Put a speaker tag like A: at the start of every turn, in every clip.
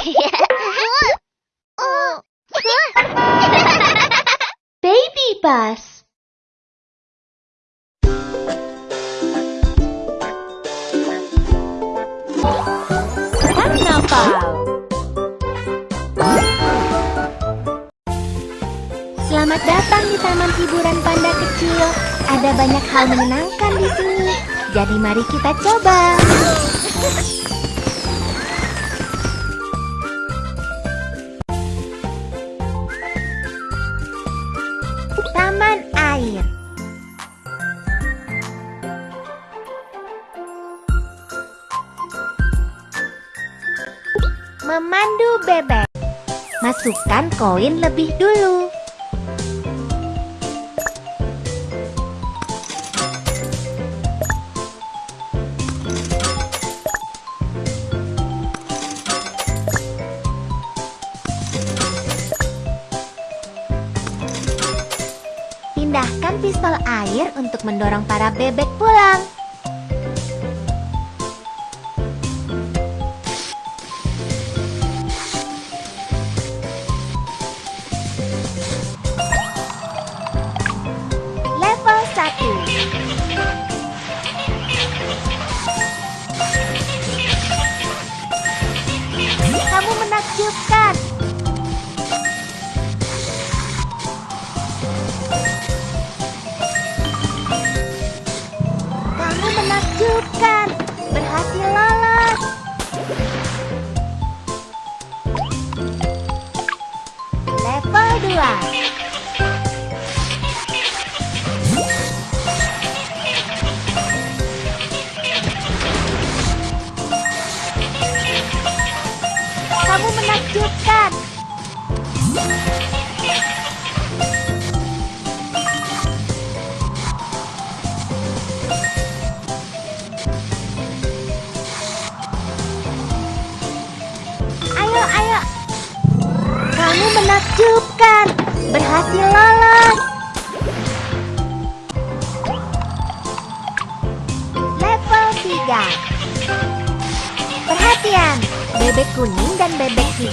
A: Baby bus. Selamat datang di Taman Hiburan Panda Kecil. Ada banyak hal menyenangkan di sini. Jadi mari kita coba. Memandu bebek. Masukkan koin lebih dulu. Pindahkan pistol air untuk mendorong para bebek pulang.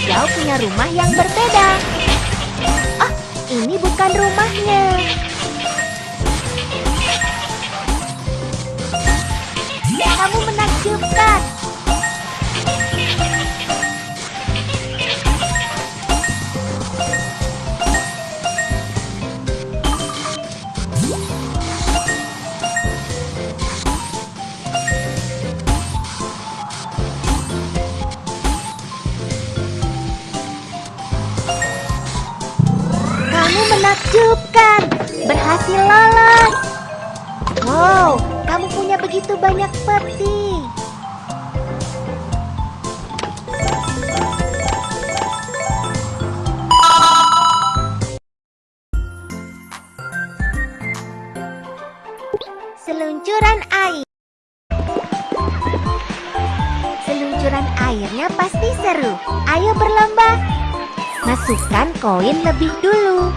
A: Hijau punya rumah yang berbeda. Oh, ini bukan rumahnya. Kamu menakjubkan. Kamu punya begitu banyak peti. Seluncuran air. Seluncuran airnya pasti seru. Ayo berlomba. Masukkan koin lebih dulu.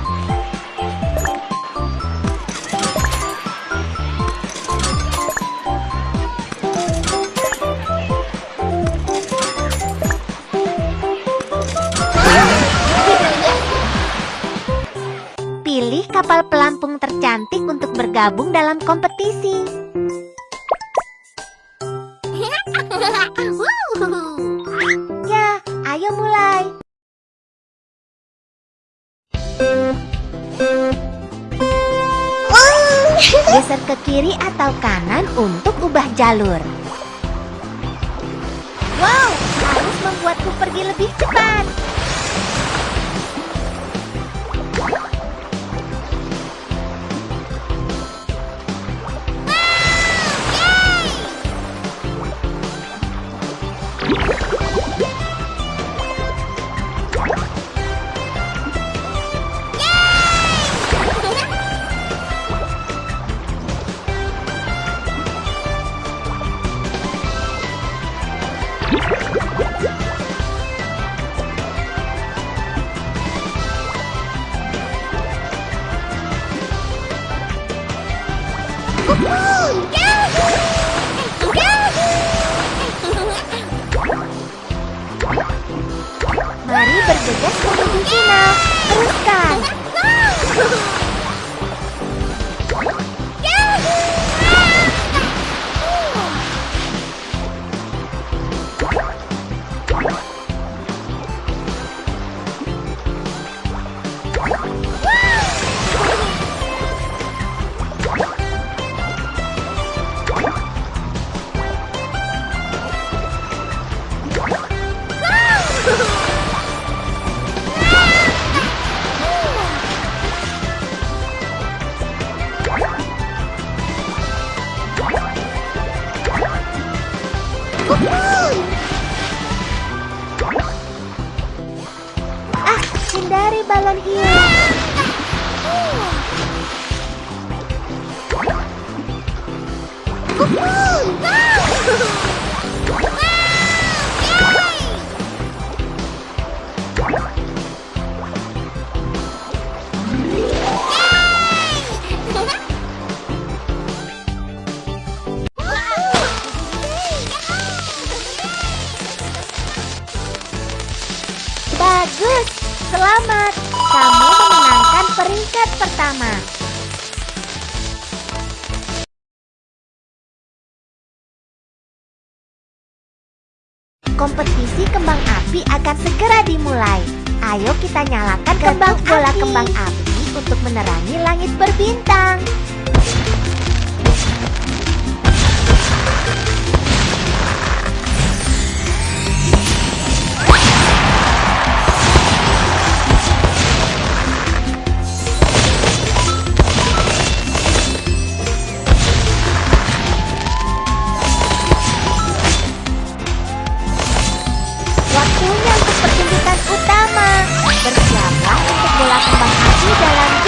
A: Kapal pelampung tercantik untuk bergabung dalam kompetisi. Ya, ayo mulai. Geser ke kiri atau kanan untuk ubah jalur. Wow, harus membuatku pergi lebih cepat. Ah, hindari balon hiu. Bagus, Kamu memenangkan peringkat pertama. Kompetisi kembang api akan segera dimulai. Ayo kita nyalakan kembang bola kembang api untuk menerangi langit berbintang. Waktunya untuk pertunjukan utama. Bersiaplah untuk bola kembang api dalam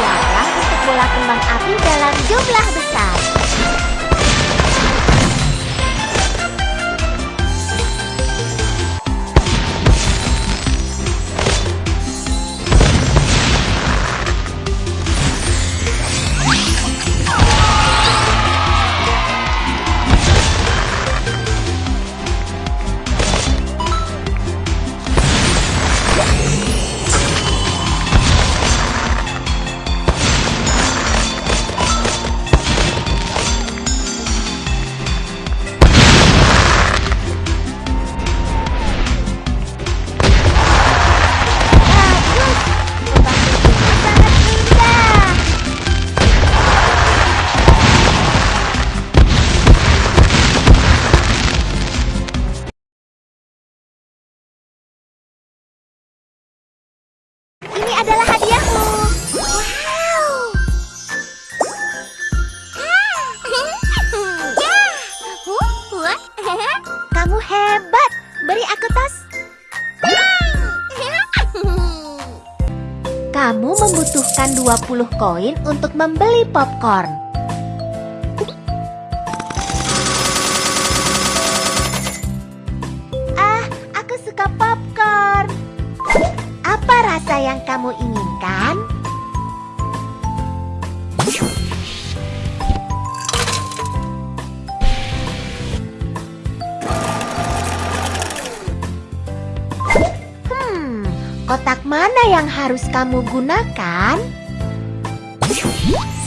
A: Bersiaplah untuk bola kembang api dalam jumlah besar. 50 koin untuk membeli popcorn. Ah, aku suka popcorn. Apa rasa yang kamu inginkan? Hmm, kotak mana yang harus kamu gunakan? Thank you.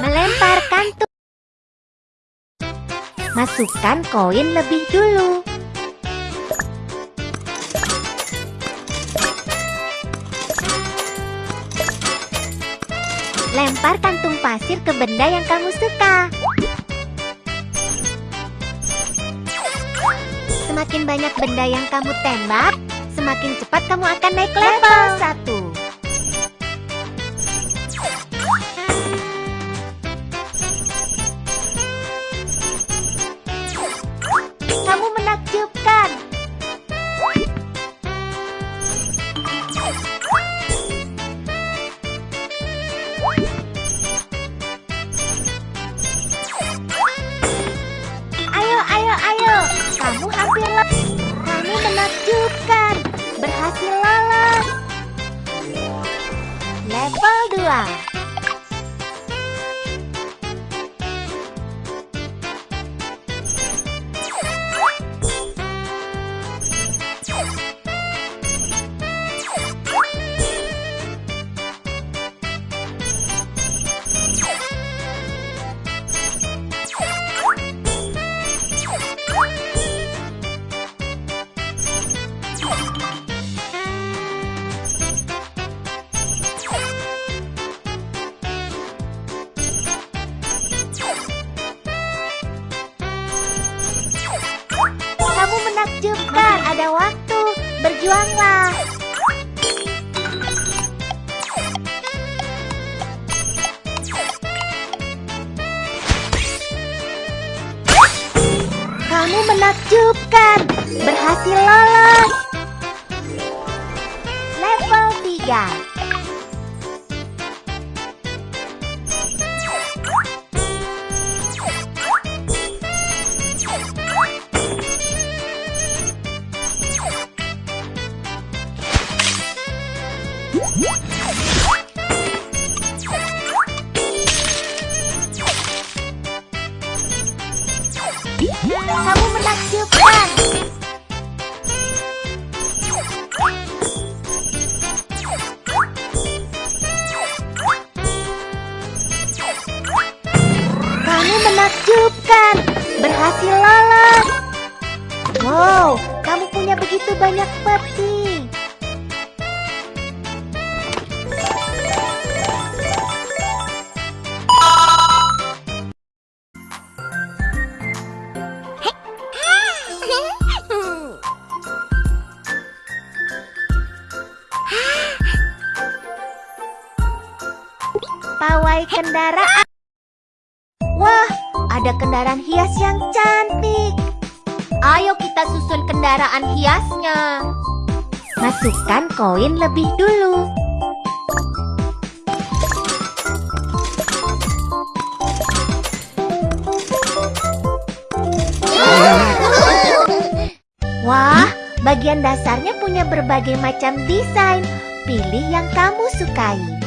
A: Melemparkan tuh. Masukkan koin lebih dulu. Lempar kantung pasir ke benda yang kamu suka. Semakin banyak benda yang kamu tembak, semakin cepat kamu akan naik level satu. Menakjubkan. Berhasil lolos. Level 3. Menakjubkan. Berhasil lolos. Wow, kamu punya begitu banyak peti. Ada kendaraan hias yang cantik. Ayo kita susun kendaraan hiasnya. Masukkan koin lebih dulu. Wah, bagian dasarnya punya berbagai macam desain. Pilih yang kamu sukai.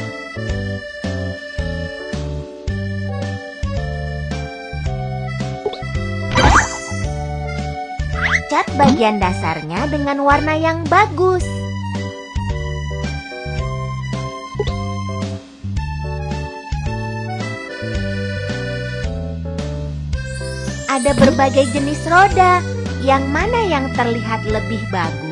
A: Cat bagian dasarnya dengan warna yang bagus. Ada berbagai jenis roda. Yang mana yang terlihat lebih bagus?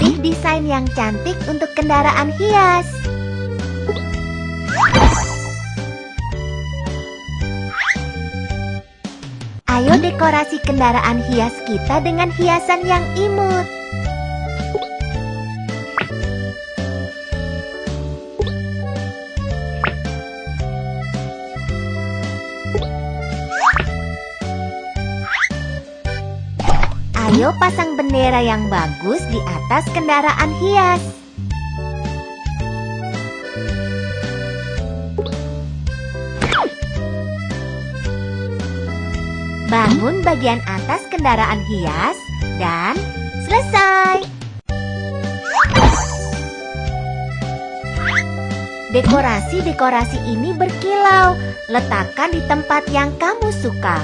A: Pilih desain yang cantik untuk kendaraan hias. Ayo dekorasi kendaraan hias kita dengan hiasan yang imut. Pasang bendera yang bagus di atas kendaraan hias. Bangun bagian atas kendaraan hias Dan selesai. Dekorasi-dekorasi ini berkilau. Letakkan di tempat yang kamu suka.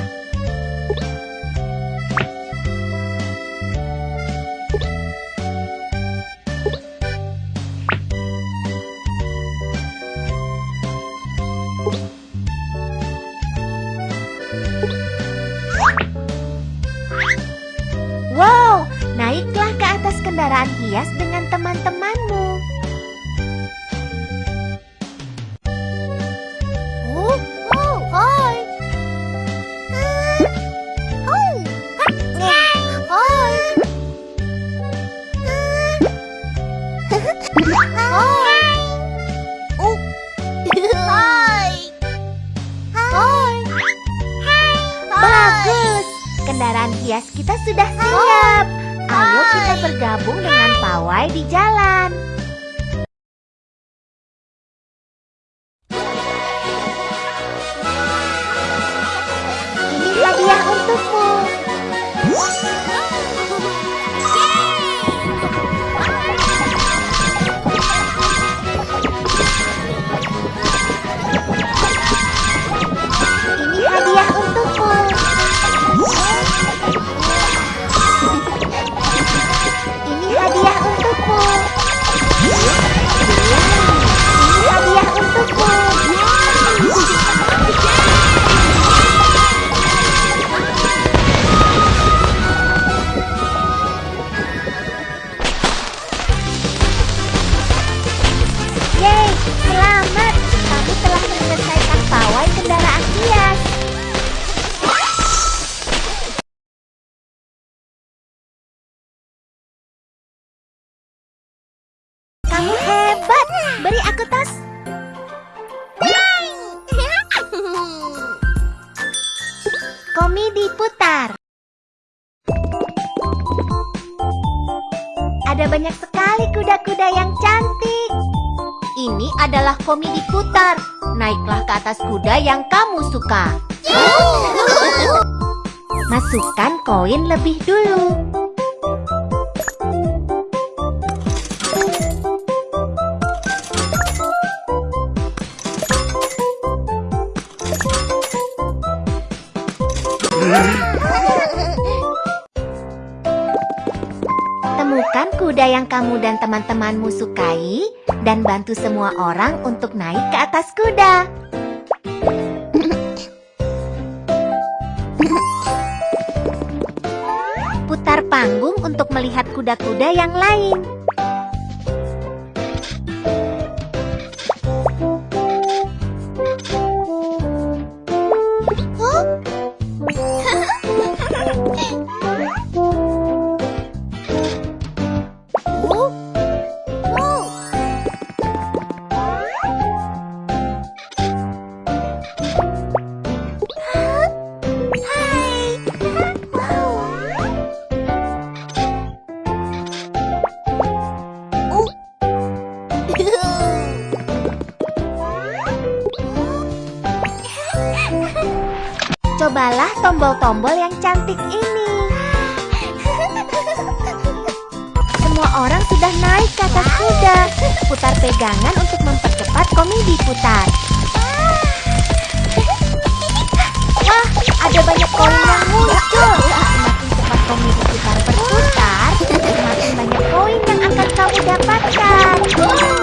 A: Komedi putar. Ada banyak sekali kuda-kuda yang cantik. Ini adalah komedi putar. Naiklah ke atas kuda yang kamu suka. Masukkan koin lebih dulu. Yang kamu dan teman-temanmu sukai dan bantu semua orang untuk naik ke atas kuda. Putar panggung untuk melihat kuda-kuda yang lain. Tombol-tombol yang cantik ini. Semua orang sudah naik ke atas kuda. Putar pegangan untuk mempercepat komedi putar. Wah, ada banyak koin yang muncul. Semakin cepat komedi putar berputar, semakin banyak koin yang akan kamu dapatkan.